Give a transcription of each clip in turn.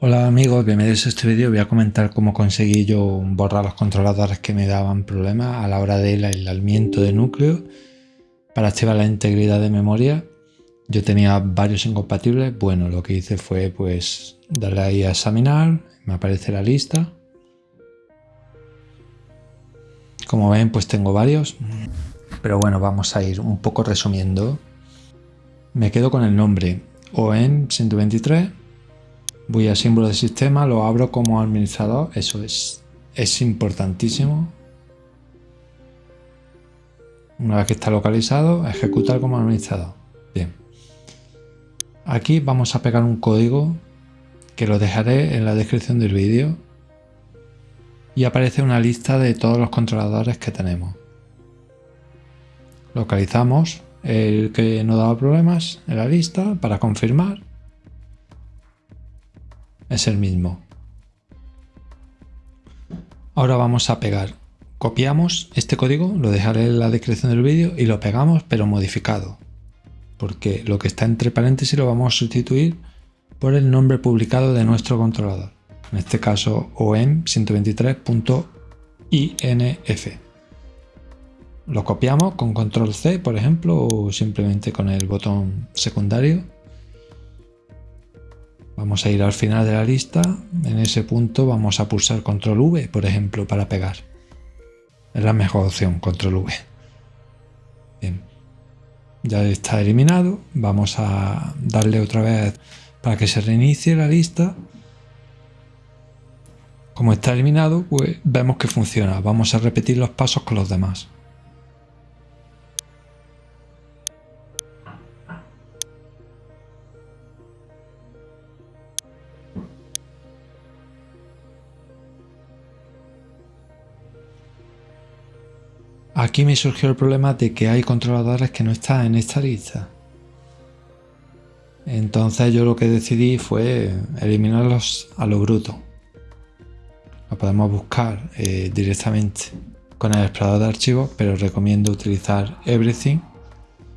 Hola amigos, bienvenidos a este vídeo. Voy a comentar cómo conseguí yo borrar los controladores que me daban problemas a la hora del aislamiento de núcleo para activar la integridad de memoria. Yo tenía varios incompatibles. Bueno, lo que hice fue pues darle ahí a examinar, me aparece la lista. Como ven, pues tengo varios. Pero bueno, vamos a ir un poco resumiendo. Me quedo con el nombre OEM 123 voy a símbolo de sistema, lo abro como administrador, eso es, es importantísimo. Una vez que está localizado, ejecutar como administrador. Bien. Aquí vamos a pegar un código que lo dejaré en la descripción del vídeo y aparece una lista de todos los controladores que tenemos. Localizamos el que no daba problemas en la lista para confirmar es el mismo. Ahora vamos a pegar. Copiamos este código, lo dejaré en la descripción del vídeo y lo pegamos pero modificado. Porque lo que está entre paréntesis lo vamos a sustituir por el nombre publicado de nuestro controlador. En este caso OM123.inf. Lo copiamos con control C, por ejemplo, o simplemente con el botón secundario Vamos a ir al final de la lista, en ese punto vamos a pulsar control V, por ejemplo, para pegar. Es la mejor opción, control V. Bien, ya está eliminado, vamos a darle otra vez para que se reinicie la lista. Como está eliminado, pues vemos que funciona. Vamos a repetir los pasos con los demás. Aquí me surgió el problema de que hay controladores que no están en esta lista. Entonces yo lo que decidí fue eliminarlos a lo bruto. Lo podemos buscar eh, directamente con el explorador de archivos, pero recomiendo utilizar Everything,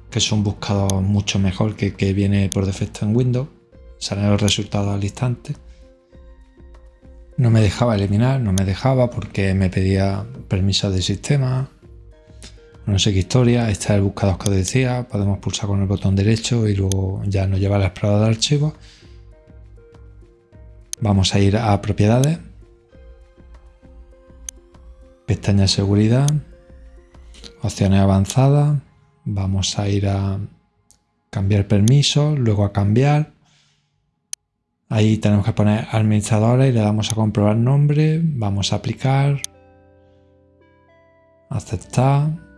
que es un buscador mucho mejor que que viene por defecto en Windows. Salen los resultados al instante. No me dejaba eliminar, no me dejaba porque me pedía permiso de sistema, no sé qué historia, está el buscador que os decía, podemos pulsar con el botón derecho y luego ya nos lleva al explorador de archivos. Vamos a ir a propiedades, pestaña seguridad, opciones avanzadas, vamos a ir a cambiar permisos, luego a cambiar. Ahí tenemos que poner administradores y le damos a comprobar nombre, vamos a aplicar, aceptar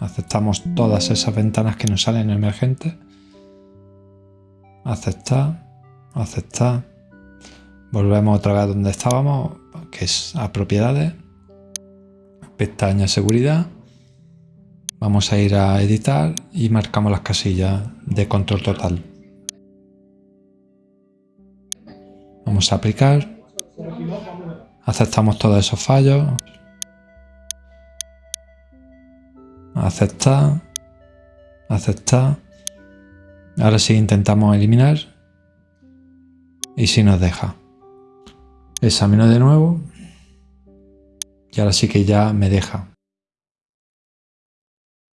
Aceptamos todas esas ventanas que nos salen emergentes. Aceptar, aceptar. Volvemos otra vez donde estábamos, que es a propiedades. Pestaña seguridad. Vamos a ir a editar y marcamos las casillas de control total. Vamos a aplicar. Aceptamos todos esos fallos. Aceptar, aceptar. Ahora sí intentamos eliminar y si nos deja. Examino de nuevo y ahora sí que ya me deja.